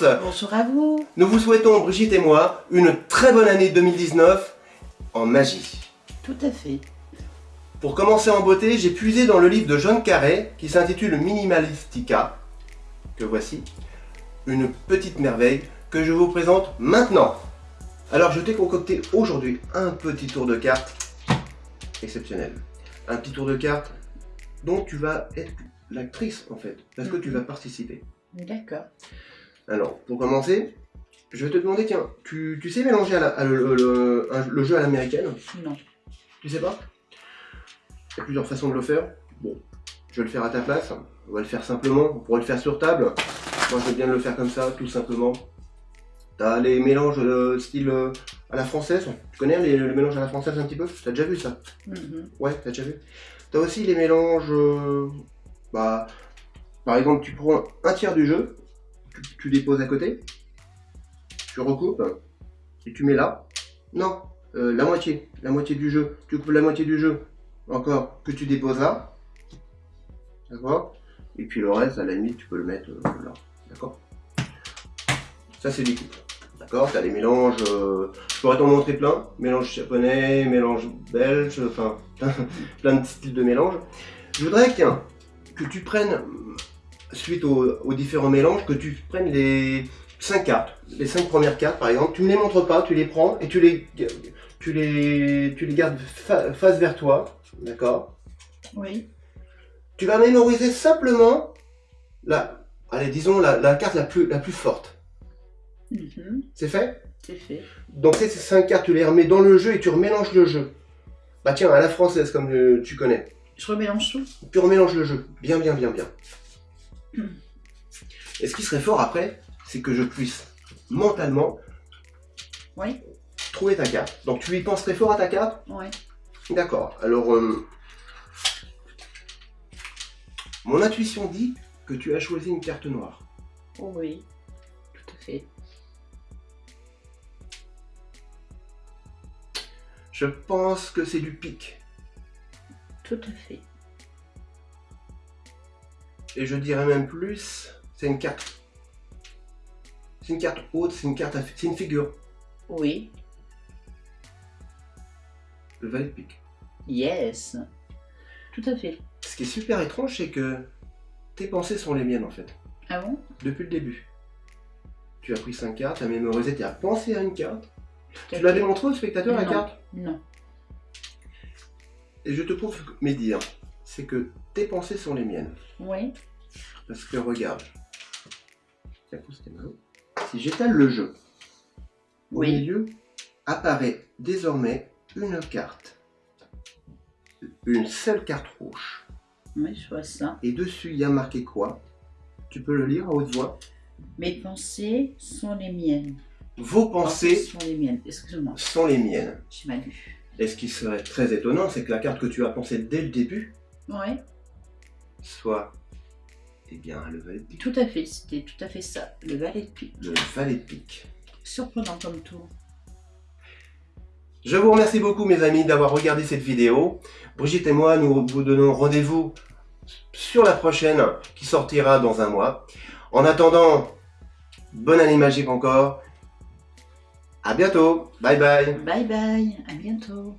tous Bonjour à vous Nous vous souhaitons, Brigitte et moi, une très bonne année 2019 en magie. Tout à fait. Pour commencer en beauté, j'ai puisé dans le livre de John Carré qui s'intitule Minimalistica, que voici, une petite merveille que je vous présente maintenant. Alors je t'ai concocté aujourd'hui un petit tour de cartes exceptionnel. Un petit tour de cartes dont tu vas être l'actrice en fait, parce que tu vas participer. D'accord. Alors, pour commencer, je vais te demander, tiens, tu, tu sais mélanger à la- à le, le- le jeu à l'américaine? Non. Tu sais pas? Il y a plusieurs façons de le faire. Bon, je vais le faire à ta place. On va le faire simplement. On pourrait le faire sur table. Moi, je veux bien le faire comme ça, tout simplement. T'as les mélanges euh, style euh, à la française. Tu connais les, les mélanges à la française un petit peu? T'as déjà vu ça? Mhm. Ouais, t'as déjà vu? T'as aussi les mélanges. euh, bah, par exemple, tu prends un tiers du jeu, tu, tu déposes à côté, tu recoupes et tu mets là. Non, euh, la moitié, la moitié du jeu. Tu coupes la moitié du jeu, encore que tu déposes là. D'accord? Et puis le reste, à la limite, tu peux le mettre euh, là. D'accord? Ça, c'est des coupes. D'accord? T'as les mélanges. euh, je pourrais t'en montrer plein. Mélange japonais, mélange belge, enfin, plein de styles de mélange. Je voudrais que tu prennes, suite aux, aux différents mélanges, que tu prennes les 5 cartes. Les 5 premières cartes, par exemple. Tu ne les montres pas, tu les prends et tu les, tu les, tu les gardes fa- face vers toi. D'accord? Oui. Tu vas mémoriser simplement la, allez, disons, la, la carte la plus, la plus forte. Mhm. C'est fait? C'est fait. Donc ces 5 cartes, tu les remets dans le jeu et tu remélanges le jeu. Bah tiens, à la française, comme euh, tu connais. Je remélange tout Tu remélanges le jeu. Bien, bien, bien, bien. Et ce qui serait fort après, c'est que je puisse mentalement Oui. trouver ta carte. Donc tu y penses très fort à ta carte Oui. D'accord. Alors, euh, mon intuition dit que tu as choisi une carte noire. Oui. Tout à fait. Je pense que c'est du pic. Tout à fait. Et je dirais même plus, c'est une carte. C'est une carte haute, c'est une carte, à- c'est une figure. Oui. Le valet de pique. Yes. Tout à fait. Ce qui est super étrange, c'est que tes pensées sont les miennes en fait. Ah bon? Depuis le début. Tu as pris 5 cartes, tu as mémorisé, tu as pensé à une carte. Tu l'as démontré au spectateur la carte? Non. Et je te prouve mes dires. C'est que tes pensées sont les miennes. Oui. Parce que regarde. Si j'étale le jeu, au Oui. milieu apparaît désormais une carte. Une seule carte rouge. Oui, je vois ça. Et dessus, il y a marqué quoi? Tu peux le lire à haute voix? Mes pensées sont les miennes. Vos pensées sont les miennes. Excuse-moi. sont les miennes. J'ai mal lu. Et ce qui serait très étonnant, c'est que la carte que tu as pensée dès le début Oui. soit, eh bien, le valet de pique. Tout à fait. C'était tout à fait ça. Le valet de pique. Le valet de pique. Surprenant comme tour. Je vous remercie beaucoup, mes amis, d'avoir regardé cette vidéo. Brigitte et moi, nous vous donnons rendez-vous sur la prochaine, qui sortira dans un mois. En attendant, bonne année magique encore. À bientôt. Bye bye. Bye bye. À bientôt.